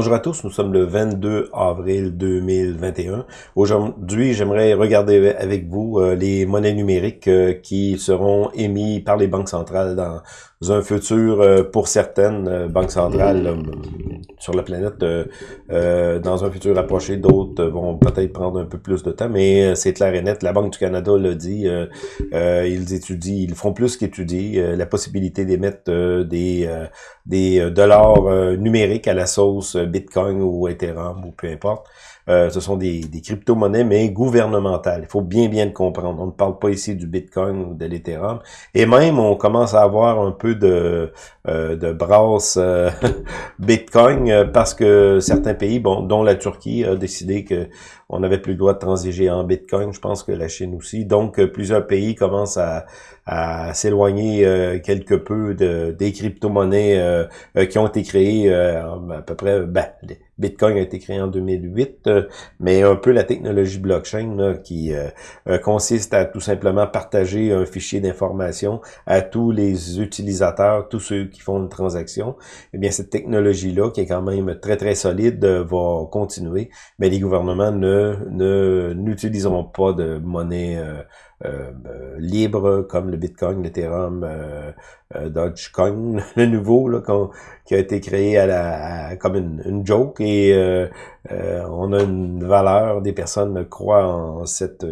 Bonjour à tous, nous sommes le 22 avril 2021. Aujourd'hui, j'aimerais regarder avec vous euh, les monnaies numériques euh, qui seront émises par les banques centrales dans un futur, euh, pour certaines banques centrales sur la planète, dans un futur approché. D'autres vont peut-être prendre un peu plus de temps, mais c'est clair et net. La Banque du Canada l'a dit, ils étudient, ils font plus qu'étudier la possibilité d'émettre des, des dollars numériques à la sauce Bitcoin ou Ethereum ou peu importe. Euh, ce sont des, des crypto-monnaies, mais gouvernementales. Il faut bien, bien le comprendre. On ne parle pas ici du Bitcoin ou de l'Ethereum. Et même, on commence à avoir un peu de, euh, de brasse euh, Bitcoin parce que certains pays, dont la Turquie, a décidé que on n'avait plus le droit de transiger en Bitcoin. Je pense que la Chine aussi. Donc, plusieurs pays commencent à, à s'éloigner quelque peu de, des crypto-monnaies qui ont été créées à peu près... Ben, Bitcoin a été créé en 2008, euh, mais un peu la technologie blockchain qui euh, euh, consiste à tout simplement partager un fichier d'information à tous les utilisateurs, tous ceux qui font une transaction. Eh bien, cette technologie-là, qui est quand même très, très solide, va continuer, mais les gouvernements ne n'utiliseront pas de monnaie euh, euh, libre comme le Bitcoin, l'Ethereum, euh, Dogecoin, le nouveau là, qui a été créé à la, comme une, une, joke et on a une valeur, des personnes croient en cette,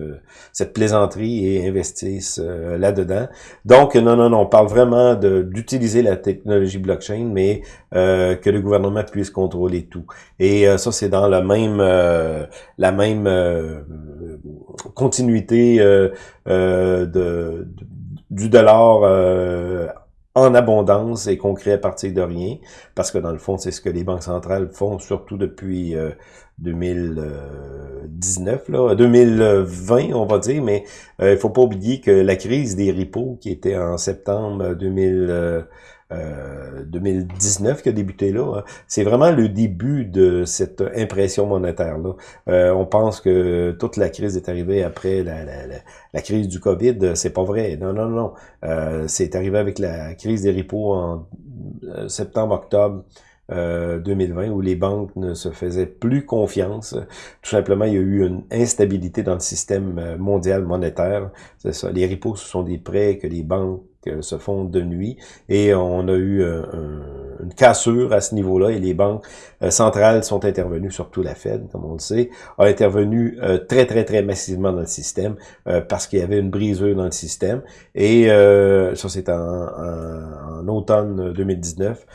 cette plaisanterie et investissent là-dedans. Donc non, non, non, on parle vraiment d'utiliser la technologie blockchain, mais que le gouvernement puisse contrôler tout. Et ça, c'est dans la même, la même continuité euh, euh, de, du dollar euh, en abondance et qu'on crée à partir de rien, parce que dans le fond, c'est ce que les banques centrales font, surtout depuis 2019, là, 2020, on va dire, mais il faut pas oublier que la crise des repos, qui était en septembre 2000 2019 euh, qui a débuté là. Hein. C'est vraiment le début de cette impression monétaire-là. Euh, on pense que toute la crise est arrivée après la, la, la, crise du COVID. C'est pas vrai. Non, non, non. Euh, c'est arrivé avec la crise des repos en septembre-octobre 2020 où les banques ne se faisaient plus confiance. Tout simplement, il y a eu une instabilité dans le système mondial monétaire. C'est ça. Les repos, ce sont des prêts que les banques se font de nuit. Et on a eu euh, une cassure à ce niveau-là et les banques euh, centrales sont intervenues, surtout la Fed, comme on le sait, a intervenu euh, très, très, très massivement dans le système parce qu'il y avait une brisure dans le système. Et ça, c'est en, automne 2019.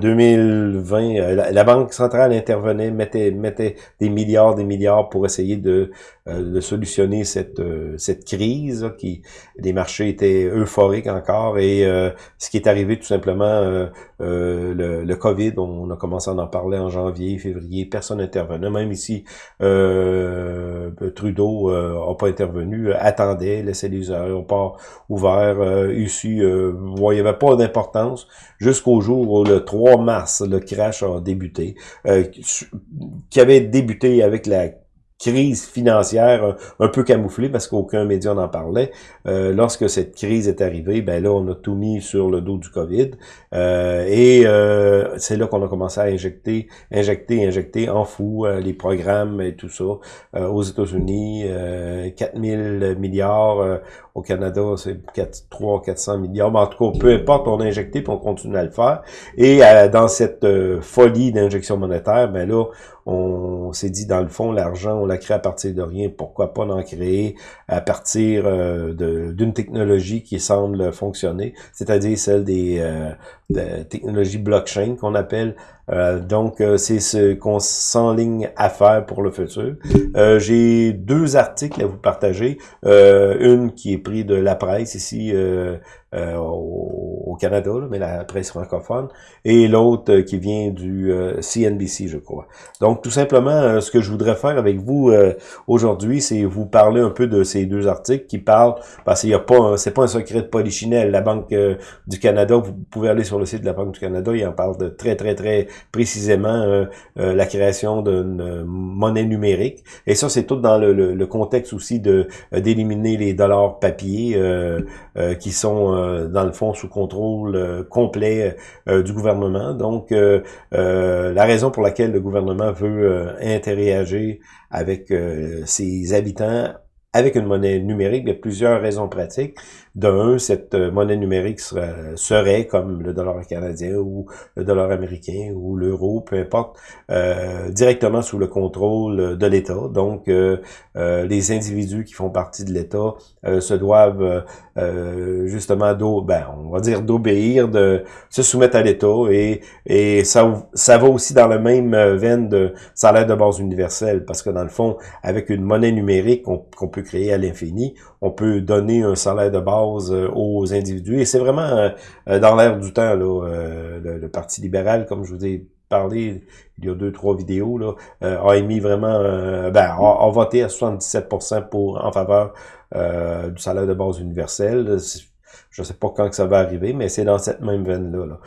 2020, la, Banque centrale intervenait, mettait, mettait des milliards, des milliards pour essayer de, de solutionner cette, cette crise. qui Les marchés étaient euphoriques encore et euh, ce qui est arrivé tout simplement, euh, euh, le, le, COVID, on a commencé à en parler en janvier, février, personne n'intervenait, même ici Trudeau n'a pas intervenu, attendait, laissait les aéroports ouverts, ici, il n'y avait pas d'importance. Jusqu'au jour où le 3 mars, le crash a débuté, qui avait débuté avec la crise financière euh, un, peu camouflée parce qu'aucun média n'en parlait. Euh, lorsque cette crise est arrivée, ben là, on a tout mis sur le dos du COVID. Euh, et c'est là qu'on a commencé à injecter, injecter, injecter en fou les programmes et tout ça. aux États-Unis, 4000 milliards. Au Canada, c'est 3 400 milliards. Mais en tout cas, peu importe, on a injecté puis on continue à le faire. Et dans cette folie d'injection monétaire, ben là, on s'est dit, dans le fond, l'argent, on l'a créé à partir de rien. Pourquoi pas en créer à partir euh, d'une technologie qui semble fonctionner, c'est-à-dire celle des euh, technologies blockchain qu'on appelle. Euh, donc, c'est ce qu'on s'enligne à faire pour le futur. J'ai deux articles à vous partager. une qui est pris de la presse ici au, Canada, mais la presse francophone, et l'autre qui vient du CNBC, je crois. Donc, tout simplement, ce que je voudrais faire avec vous aujourd'hui, c'est vous parler un peu de ces deux articles qui parlent, parce qu'il n'y a pas, c'est pas un secret de polichinelle. La Banque euh, du Canada, vous pouvez aller sur le site de la Banque du Canada, il en parle de très, très, très précisément euh, euh, la création d'une monnaie numérique. Et ça, c'est tout dans le, contexte aussi de d'éliminer les dollars papier qui sont dans le fond sous contrôle complet du gouvernement. Donc, la raison pour laquelle le gouvernement veut interagir avec ses habitants avec une monnaie numérique, il y a plusieurs raisons pratiques. D'un, cette euh, monnaie numérique serait, comme le dollar canadien ou le dollar américain ou l'euro, peu importe, euh, directement sous le contrôle de l'État. Donc, euh, les individus qui font partie de l'État se doivent justement, ben, on va dire d'obéir, de se soumettre à l'État et, et ça, ça va aussi dans la même veine de salaire de base universel parce que dans le fond, avec une monnaie numérique qu'on peut créer à l'infini, on peut donner un salaire de base euh, aux individus. Et c'est vraiment euh, euh, dans l'air du temps, là, le, Parti libéral, comme je vous ai parlé il y a deux, trois vidéos, là, a émis vraiment, ben, a, voté à 77% pour en faveur du salaire de base universel. Je ne sais pas quand que ça va arriver, mais c'est dans cette même veine-là.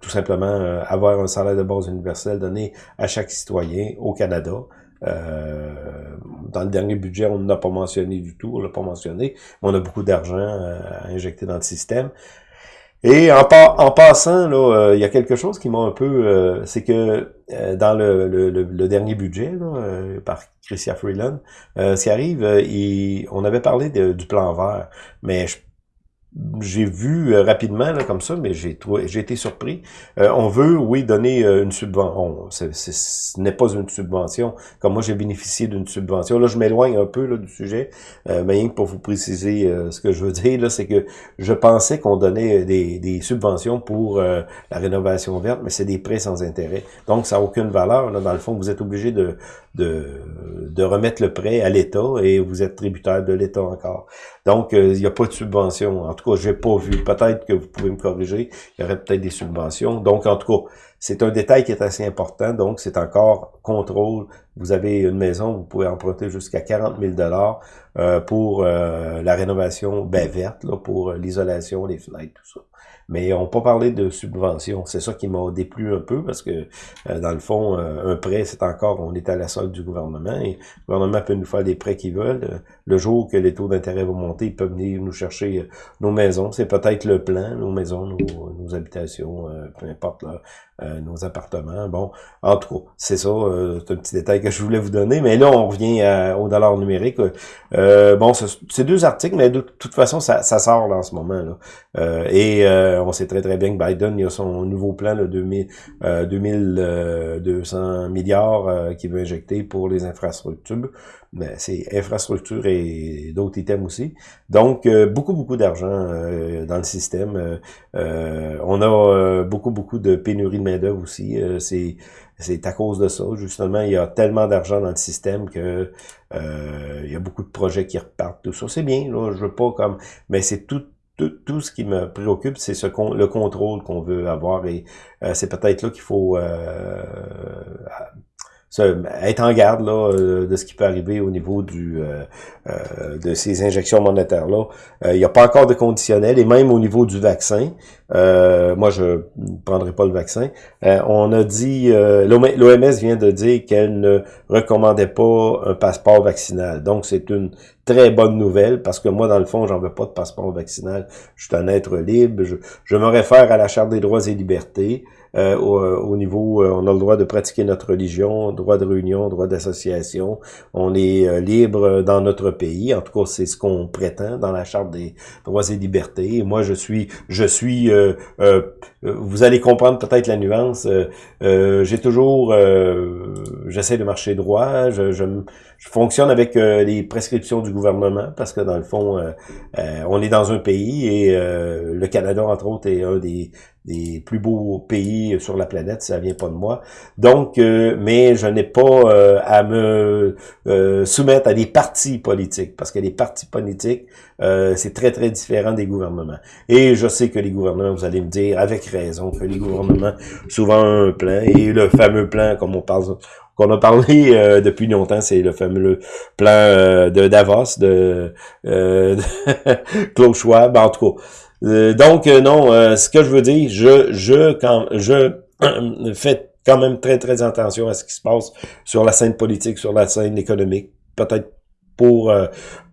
tout simplement, avoir un salaire de base universel donné à chaque citoyen au Canada. Euh, dans le dernier budget, on n'a pas mentionné du tout, on l'a pas mentionné, mais on a beaucoup d'argent euh, à injecter dans le système. Et en, passant, là, euh, il y a quelque chose qui m'a un peu... c'est que dans le, dernier budget là, par Christian Freeland, ce qui arrive, on avait parlé du plan vert, mais je j'ai vu euh, rapidement là, comme ça, mais j'ai été surpris. Euh, on veut, oui, donner euh, une subvention. Ce n'est pas une subvention. Comme moi, j'ai bénéficié d'une subvention. Là, je m'éloigne un peu là, du sujet, mais rien que pour vous préciser ce que je veux dire, là, c'est que je pensais qu'on donnait des, des, subventions pour la rénovation verte, mais c'est des prêts sans intérêt. Donc, ça n'a aucune valeur. Là, dans le fond, vous êtes obligé de, de, de remettre le prêt à l'État et vous êtes tributaire de l'État encore. Donc, il n'y a pas de subvention. Cas, j'ai pas vu. Peut-être que vous pouvez me corriger. Il y aurait peut-être des subventions. Donc, en tout cas, c'est un détail qui est assez important. Donc, c'est encore contrôle. Vous avez une maison, vous pouvez emprunter jusqu'à 40 000 dollars euh, pour euh, la rénovation ben, verte, là, pour l'isolation, les fenêtres, tout ça mais on n'a pas parlé de subvention. C'est ça qui m'a déplu un peu parce que, euh, dans le fond, euh, un prêt, c'est encore, on est à la solde du gouvernement et le gouvernement peut nous faire des prêts qu'ils veulent. Le jour que les taux d'intérêt vont monter, ils peuvent venir nous chercher euh, nos maisons. C'est peut-être le plan, nos maisons, nos, habitations, peu importe, là, nos appartements. Bon, en tout cas, c'est ça, c'est un petit détail que je voulais vous donner. Mais là, on revient au dollar numérique. bon, c'est deux articles, mais de toute façon, ça, sort là, en ce moment. Et on sait très très bien que Biden, il a son nouveau plan de 2000, 2200 milliards euh, qu'il veut injecter pour les infrastructures. Mais c'est infrastructures et d'autres items aussi. Donc, euh, beaucoup, beaucoup d'argent euh, dans le système. on a beaucoup, beaucoup de pénurie de main-d'œuvre aussi. c'est c'est à cause de ça, justement, il y a tellement d'argent dans le système que il y a beaucoup de projets qui repartent, tout ça. C'est bien, là, je veux pas comme... Mais c'est tout tout, ce qui me préoccupe, c'est ce le contrôle qu'on veut avoir et euh, c'est peut-être là qu'il faut euh, être en garde là, euh, de ce qui peut arriver au niveau du euh, euh de ces injections monétaires-là. Il n'y a pas encore de conditionnel, et même au niveau du vaccin, moi je ne prendrai pas le vaccin, on a dit, l'OMS vient de dire qu'elle ne recommandait pas un passeport vaccinal. Donc c'est une très bonne nouvelle, parce que moi, dans le fond, j'en veux pas de passeport vaccinal. Je suis un être libre. Je, je me réfère à la Charte des droits et libertés. Euh, euh, au, niveau, euh, on a le droit de pratiquer notre religion, droit de réunion, droit d'association. On est libre dans notre pays. En tout cas, c'est ce qu'on prétend dans la charte des droits et libertés. Moi, je suis, je suis. vous allez comprendre peut-être la nuance. J'ai toujours, j'essaie de marcher droit. Je, je, je fonctionne avec les prescriptions du gouvernement parce que dans le fond, on est dans un pays et le Canada entre autres est un des des plus beaux pays sur la planète, ça vient pas de moi. Donc, euh, mais je n'ai pas euh, à me euh, soumettre à des partis politiques, parce que les partis politiques, c'est très, très différent des gouvernements. Et je sais que les gouvernements, vous allez me dire, avec raison, que les gouvernements, souvent ont un plan, et le fameux plan, comme on parle qu'on a parlé depuis longtemps, c'est le fameux plan de Davos, de, de Klaus Schwab, en tout cas. Euh, donc, euh, non, euh, ce que je veux dire, je, je, quand, je fais quand même très, très attention à ce qui se passe sur la scène politique, sur la scène économique. Peut-être pour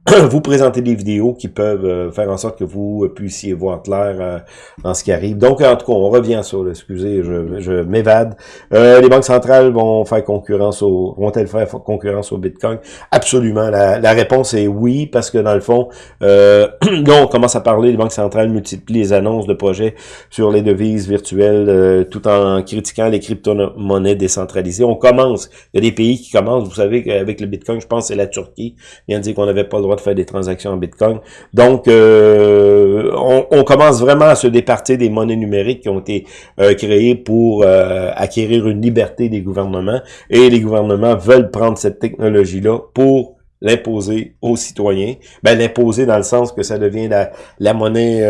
vous présenter des vidéos qui peuvent euh, faire en sorte que vous puissiez voir clair euh, dans ce qui arrive. Donc, en tout cas, on revient sur, excusez, je, m'évade. Euh, les banques centrales vont faire concurrence au, vont-elles faire concurrence au Bitcoin? Absolument. La, la, réponse est oui, parce que dans le fond, euh, là, on commence à parler, les banques centrales multiplient les annonces de projets sur les devises virtuelles, tout en critiquant les crypto-monnaies décentralisées. On commence, il y a des pays qui commencent, vous savez qu'avec le Bitcoin, je pense c'est la Turquie, vient de dire qu'on n'avait pas le de faire des transactions en Bitcoin. Donc, euh, on, commence vraiment à se départir des monnaies numériques qui ont été euh, créées pour euh, acquérir une liberté des gouvernements. Et les gouvernements veulent prendre cette technologie-là pour l'imposer aux citoyens. Ben, l'imposer dans le sens que ça devient la, la monnaie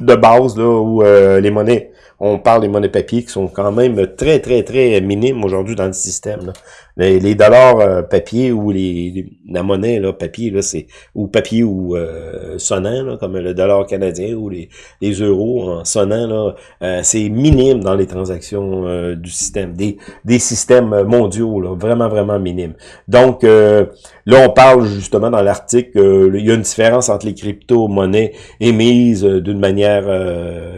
de base, là, où les monnaies, on parle des monnaies papier qui sont quand même très, très, très minimes aujourd'hui dans le système. Là. Les, dollars euh, papier ou les, la monnaie là, papier, là, c'est ou papier ou euh, sonnant, comme le dollar canadien ou les, les euros en sonnant, là, euh, c'est minime dans les transactions euh, du système, des, des systèmes mondiaux, vraiment, vraiment minime. Donc, là, on parle justement dans l'article, il y a une différence entre les crypto-monnaies émises d'une manière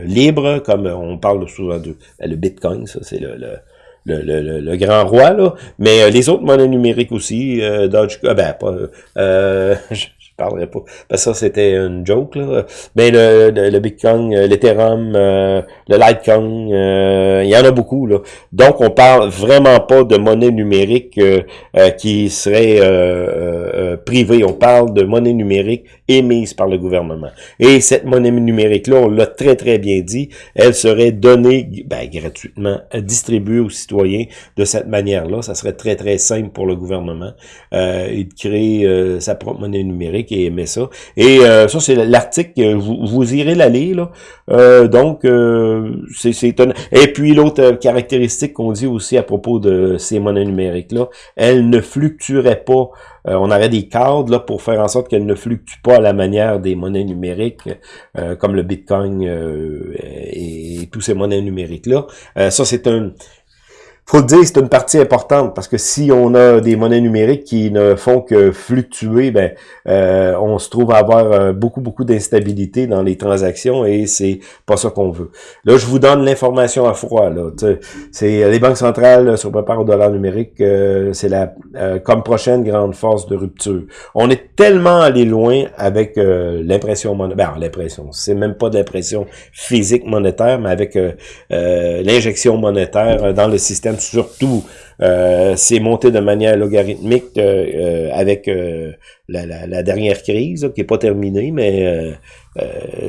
libre, comme on parle ben, le Bitcoin, ça c'est le, grand roi. Mais euh, les autres monnaies numériques aussi, euh, ben, pas, euh, parlerai pas. Parce que ça, c'était une joke, là. Mais le, le, Bitcoin, euh, l'Ethereum, euh, le Litecoin, euh, il y en a beaucoup, là. Donc, on parle vraiment pas de monnaie numérique qui serait privée. On parle de monnaie numérique émise par le gouvernement. Et cette monnaie numérique-là, on l'a très, très bien dit, elle serait donnée ben, gratuitement, distribuée aux citoyens de cette manière-là. Ça serait très, très simple pour le gouvernement de créer sa propre monnaie numérique qui aimait ça. Et euh, ça, c'est l'article, vous, irez la lire. Là. Euh, donc, euh, c'est étonnant. Et puis, l'autre caractéristique qu'on dit aussi à propos de ces monnaies numériques-là, elles ne fluctueraient pas. on aurait des cadres là, pour faire en sorte qu'elles ne fluctuent pas à la manière des monnaies numériques, comme le Bitcoin et, tous ces monnaies numériques-là. ça, c'est un faut le dire, c'est une partie importante parce que si on a des monnaies numériques qui ne font que fluctuer, ben euh, on se trouve à avoir euh, beaucoup beaucoup d'instabilité dans les transactions et c'est pas ça qu'on veut. Là, je vous donne l'information à froid. Là, c'est les banques centrales se préparent au dollar numérique. Euh, c'est la comme prochaine grande force de rupture. On est tellement allé loin avec l'impression monétaire. Ben, l'impression, c'est même pas de l'impression physique monétaire, mais avec l'injection monétaire dans le système surtout euh, c'est monté de manière logarithmique euh, euh, avec la, dernière crise, qui n'est pas terminée, mais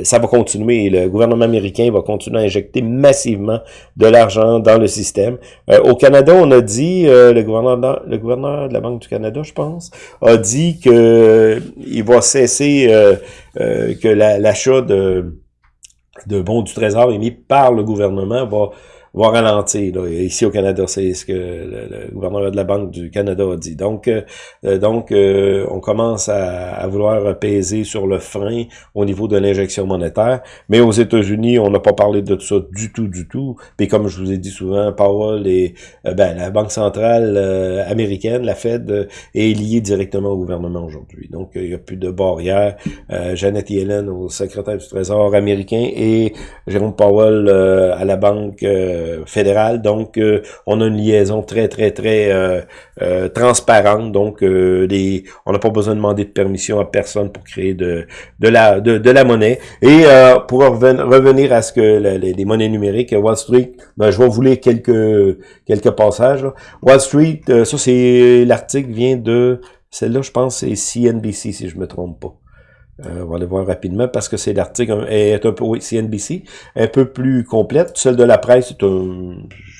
ça va continuer. Le gouvernement américain va continuer à injecter massivement de l'argent dans le système. au Canada, on a dit, le, gouverneur, le gouverneur de la Banque du Canada, je pense, a dit que il va cesser que l'achat de, de bons du Trésor émis par le gouvernement va va ralentir. Là. Ici au Canada, c'est ce que le, gouverneur de la Banque du Canada a dit. Donc, euh, euh, donc euh, on commence à, à, vouloir peser sur le frein au niveau de l'injection monétaire. Mais aux États-Unis, on n'a pas parlé de ça du tout, du tout. Puis comme je vous ai dit souvent, Powell et ben, la Banque centrale américaine, la Fed, est liée directement au gouvernement aujourd'hui. Donc, il n'y a plus de barrière. Janet Yellen au secrétaire du Trésor américain et Jérôme Powell à la Banque euh, fédérale. Donc, euh, on a une liaison très, très, très euh, transparente. Donc, les, on n'a pas besoin de demander de permission à personne pour créer de, de, la, de, la monnaie. Et pour revenir à ce que les, monnaies numériques, Wall Street, ben, je vais vous lire quelques, quelques passages. Wall Street, ça c'est l'article vient de... Celle-là, je pense, c'est CNBC, si je me trompe pas. Euh, on va aller voir rapidement parce que c'est l'article est un peu, oui, CNBC, un peu plus complète. Celle de la presse, un,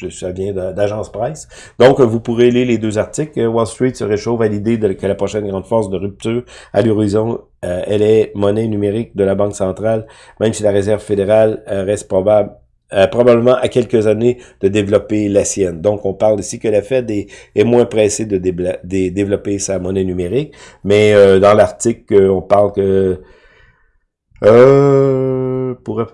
ça vient d'agence presse. Donc, vous pourrez lire les deux articles. Wall Street se réchauffe à l'idée que la prochaine grande force de rupture à l'horizon, euh, elle est monnaie numérique de la Banque centrale, même si la Réserve fédérale euh, reste probable euh, probablement à quelques années de développer la sienne. Donc, on parle ici que la Fed est, moins pressée de, développer sa monnaie numérique, mais euh, dans l'article, on parle que... Euh, pourrait...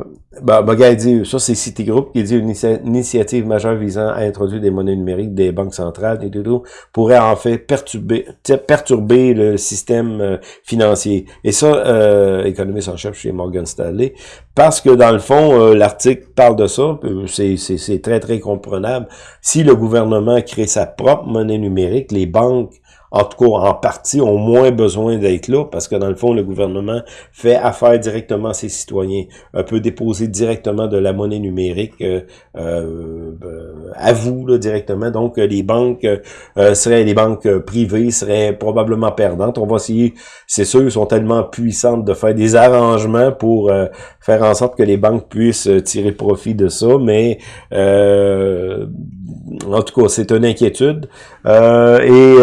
Ben, dit, ça c'est Citigroup qui dit une initiative majeure visant à introduire des monnaies numériques des banques centrales et tout, pourrait en fait perturber, perturber le système euh, financier. Et ça, euh, économiste en chef chez Morgan Stanley, parce que dans le fond, euh, l'article parle de ça, euh, c'est très très comprenable. Si le gouvernement crée sa propre monnaie numérique, les banques en tout cas en partie, ont moins besoin d'être là parce que dans le fond, le gouvernement fait affaire directement à ses citoyens, euh, peut déposer directement de la monnaie numérique euh, euh, à vous là, directement. Donc, les banques seraient les banques privées seraient probablement perdantes. On va essayer, c'est sûr, ils sont tellement puissantes de faire des arrangements pour faire en sorte que les banques puissent tirer profit de ça, mais en tout cas, c'est une inquiétude. Et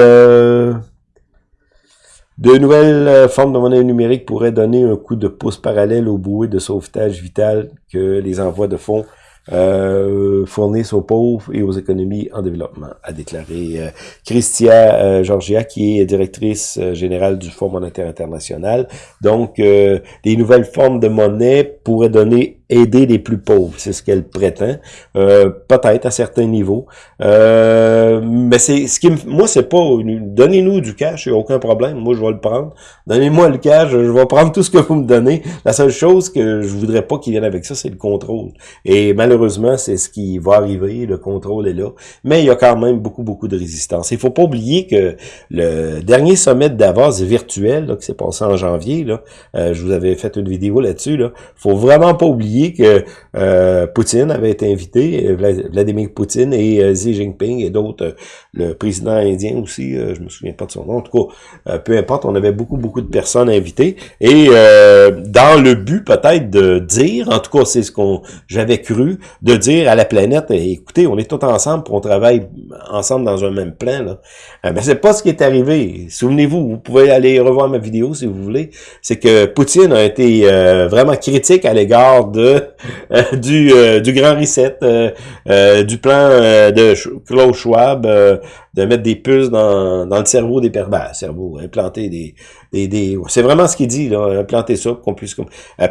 de nouvelles euh, formes de monnaie numérique pourraient donner un coup de pouce parallèle aux bouées de sauvetage vital que les envois de fonds euh, fournissent aux pauvres et aux économies en développement, a déclaré euh, Christia euh, Georgia, qui est directrice générale du Fonds monétaire international. Donc, des nouvelles formes de monnaie pourraient donner aider les plus pauvres, c'est ce qu'elle prétend, euh, peut-être à certains niveaux. Euh, mais c'est ce qui me, moi c'est pas donnez-nous du cash, il n'y a aucun problème, moi je vais le prendre. Donnez-moi le cash, je vais prendre tout ce que vous me donnez. La seule chose que je voudrais pas qu'il vienne avec ça, c'est le contrôle. Et malheureusement, c'est ce qui va arriver, le contrôle est là. Mais il y a quand même beaucoup beaucoup de résistance. Il faut pas oublier que le dernier sommet de Davos virtuel là, qui s'est passé en janvier, là, euh, je vous avais fait une vidéo là-dessus, là, faut vraiment pas oublier que euh, Poutine avait été invité, Vladimir Poutine et euh, Xi Jinping et d'autres, euh, le président indien aussi, je me souviens pas de son nom, en tout cas, peu importe, on avait beaucoup, beaucoup de personnes invitées, et dans le but peut-être de dire, en tout cas c'est ce qu'on j'avais cru, de dire à la planète, écoutez, on est tous ensemble, on travaille ensemble dans un même plan, là. mais c'est pas ce qui est arrivé. Souvenez-vous, vous pouvez aller revoir ma vidéo si vous voulez, c'est que Poutine a été vraiment critique à l'égard de euh, du, euh, du grand reset, euh, du plan de Klaus Schwab, de mettre des puces dans, dans le cerveau des personnes, ben, cerveau, implanter des, des, des c'est vraiment ce qu'il dit, là, implanter ça pour qu'on puisse...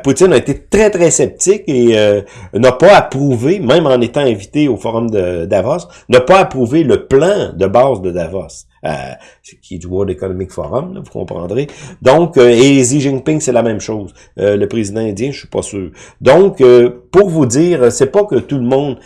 Poutine a été très, très sceptique et n'a pas approuvé, même en étant invité au forum de Davos, n'a pas approuvé le plan de base de Davos. Euh, qui est du World Economic Forum, vous comprendrez. Donc, euh, et Xi Jinping, c'est la même chose. Euh, le président indien, je suis pas sûr. Donc, pour vous dire, c'est pas que tout le monde...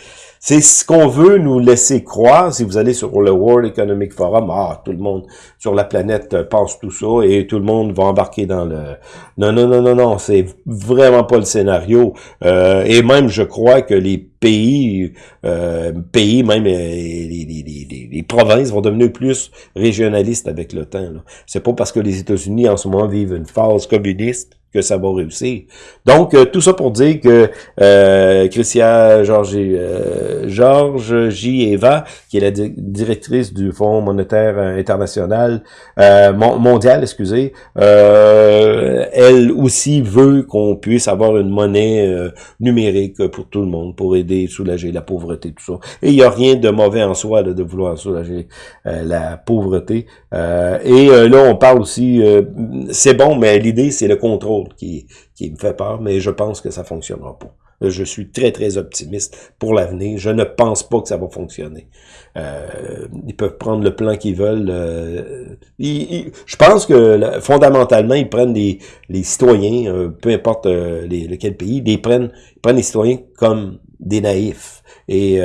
C'est ce qu'on veut nous laisser croire. Si vous allez sur le World Economic Forum, ah, tout le monde sur la planète pense tout ça et tout le monde va embarquer dans le... Non, non, non, non, non, c'est vraiment pas le scénario. Euh, et même, je crois que les pays, euh, pays, même les, les, les, provinces vont devenir plus régionalistes avec le temps. C'est pas parce que les États-Unis en ce moment vivent une phase communiste que ça va réussir. Donc, euh, tout ça pour dire que euh, Christian Georges, euh, Georges J. Eva, qui est la directrice du Fonds monétaire international, euh, mondial, excusez, elle aussi veut qu'on puisse avoir une monnaie numérique pour tout le monde, pour aider, soulager la pauvreté, tout ça. Et il n'y a rien de mauvais en soi de vouloir soulager la pauvreté. et là, on parle aussi, c'est bon, mais l'idée, c'est le contrôle qui, me fait peur, mais je pense que ça fonctionnera pas. Je suis très, très optimiste pour l'avenir. Je ne pense pas que ça va fonctionner. Euh, ils peuvent prendre le plan qu'ils veulent. Euh, je pense que fondamentalement, ils prennent les, les citoyens, euh, peu importe lequel pays, ils prennent, ils prennent les citoyens comme des naïfs. Et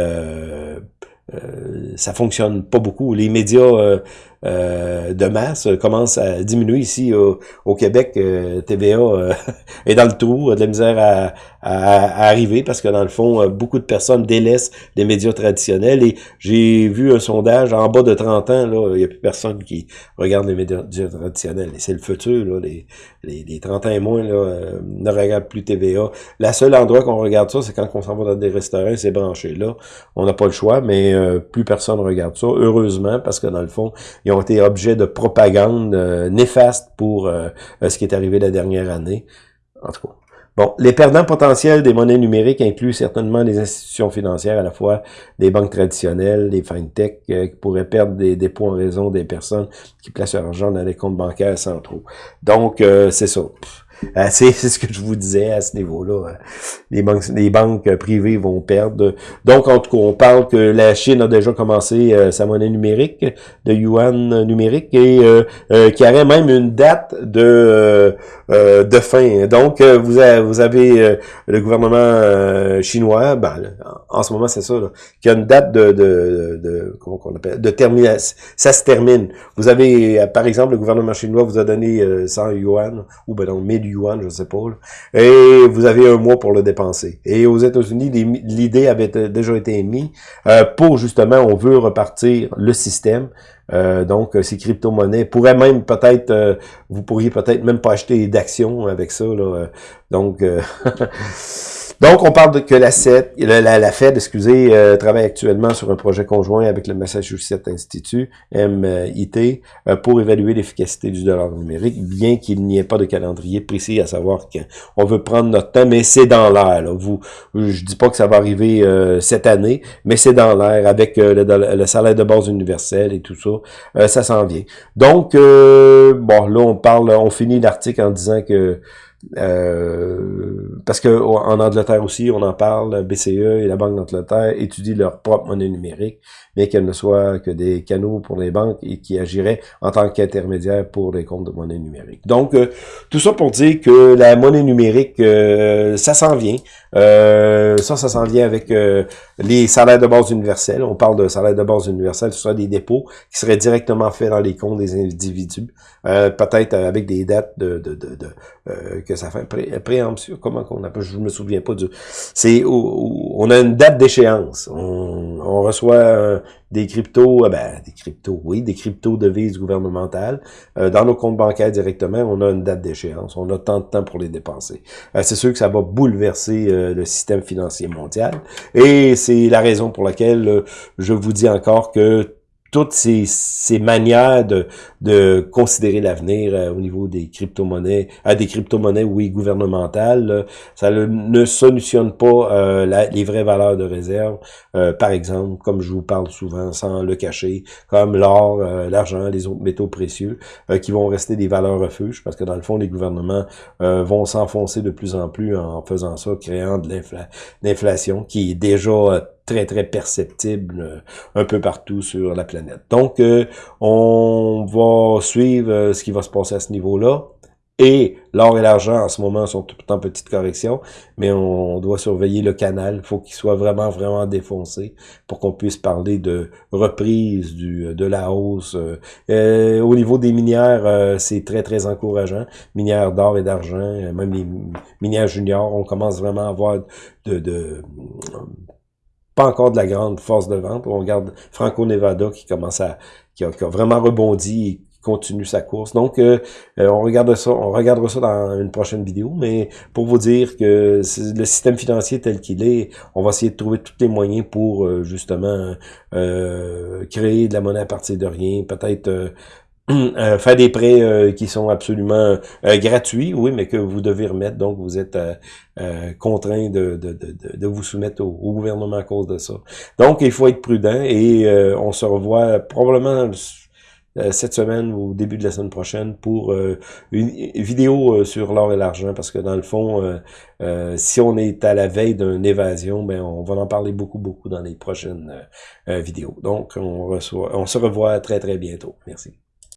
ça fonctionne pas beaucoup. Les médias de masse euh, commence à diminuer ici au, Québec. Euh, TVA est dans le trou, de la misère à, arriver parce que dans le fond, beaucoup de personnes délaissent les médias traditionnels et j'ai vu un sondage en bas de 30 ans, là, il n'y a plus personne qui regarde les médias traditionnels. Et c'est le futur, là, les, les, les 30 ans et moins là, ne regardent plus TVA. La seule endroit qu'on regarde ça, c'est quand on s'en va dans des restaurants, c'est branché là. On n'a pas le choix, mais plus personne regarde ça, heureusement, parce que dans le fond, été objets de propagande euh, néfaste pour euh, ce qui est arrivé la dernière année. En tout cas. Bon, les perdants potentiels des monnaies numériques incluent certainement les institutions financières, à la fois des banques traditionnelles, les fintech, euh, qui pourraient perdre des dépôts en raison des personnes qui placent leur argent dans les comptes bancaires centraux. Donc, c'est ça. Euh, c'est ce que je vous disais à ce niveau-là. Hein. Les banques, les banques privées vont perdre. Donc, en tout cas, on parle que la Chine a déjà commencé euh, sa monnaie numérique, de yuan numérique, et euh, qui aurait même une date de de fin. Donc, vous avez, vous avez le gouvernement chinois, ben, en ce moment, c'est ça, qui a une date de, de, de comment on appelle, de termination. Ça se termine. Vous avez, par exemple, le gouvernement chinois vous a donné 100 yuan, ou ben non, 1000 yuan, je sais pas, et vous avez un mois pour le dépenser. Et aux États-Unis, l'idée avait déjà été émise euh, pour justement, on veut repartir le système. Euh, donc, ces crypto-monnaies pourraient même peut-être, euh, vous pourriez peut-être même pas acheter d'actions avec ça. Là, donc, Donc, on parle de que la, la, Fed, excusez, euh, travaille actuellement sur un projet conjoint avec le Massachusetts Institute, MIT, euh, pour évaluer l'efficacité du dollar numérique, bien qu'il n'y ait pas de calendrier précis à savoir qu'on veut prendre notre temps, mais c'est dans l'air. Vous, je dis pas que ça va arriver euh, cette année, mais c'est dans l'air avec le, le, salaire de base universel et tout ça, ça s'en vient. Donc, bon, là, on parle, on finit l'article en disant que euh, parce que en Angleterre aussi, on en parle, BCE et la Banque d'Angleterre étudient leur propre monnaie numérique, mais qu'elle ne soit que des canaux pour les banques et qui agiraient en tant qu'intermédiaire pour les comptes de monnaie numérique. Donc, euh, tout ça pour dire que la monnaie numérique, euh, ça s'en vient. ça, ça s'en vient avec les salaires de base universels. On parle de salaires de base universels, ce sera des dépôts qui seraient directement faits dans les comptes des individus, peut-être avec des dates de, de, de, de que ça fait pré préemption, comment qu'on appelle, je me souviens pas du... C'est on a une date d'échéance. On, on, reçoit euh, des cryptos, euh, ben, des cryptos, oui, des cryptos devises gouvernementales. Euh, dans nos comptes bancaires directement, on a une date d'échéance. On a tant de temps pour les dépenser. c'est sûr que ça va bouleverser le système financier mondial. Et c'est la raison pour laquelle je vous dis encore que toutes ces, ces manières de, de considérer l'avenir euh, au niveau des crypto-monnaies, à des crypto-monnaies, oui, gouvernementales, ça ne solutionne pas euh, les vraies valeurs de réserve. Euh, par exemple, comme je vous parle souvent, sans le cacher, comme l'or, l'argent, les autres métaux précieux, qui vont rester des valeurs refuges, parce que dans le fond, les gouvernements vont s'enfoncer de plus en plus en faisant ça, créant de l'inflation, qui est déjà très, très perceptible euh, un peu partout sur la planète. Donc, euh, on va suivre euh, ce qui va se passer à ce niveau-là. Et l'or et l'argent, en ce moment, sont tout en petite correction, mais on doit surveiller le canal. Il faut qu'il soit vraiment, vraiment défoncé pour qu'on puisse parler de reprise du, de la hausse. au niveau des minières, c'est très, très encourageant. Minières d'or et d'argent, même les minières juniors, on commence vraiment à avoir de, de pas encore de la grande force de vente. On regarde Franco-Nevada qui commence à, qui a, vraiment rebondi et qui continue sa course. Donc, euh, euh, on regarde ça, on regardera ça dans une prochaine vidéo, mais pour vous dire que le système financier tel qu'il est, on va essayer de trouver tous les moyens pour euh, justement créer de la monnaie à partir de rien, peut-être Euh, faire des prêts euh, qui sont absolument euh, gratuits, oui, mais que vous devez remettre, donc vous êtes contraint de, de, de, de, vous soumettre au, gouvernement à cause de ça. Donc, il faut être prudent et on se revoit probablement cette semaine ou au début de la semaine prochaine pour une vidéo sur l'or et l'argent, parce que dans le fond, si on est à la veille d'une évasion, ben on va en parler beaucoup, beaucoup dans les prochaines vidéos. Donc, on, reçoit, on se revoit très, très bientôt. Merci.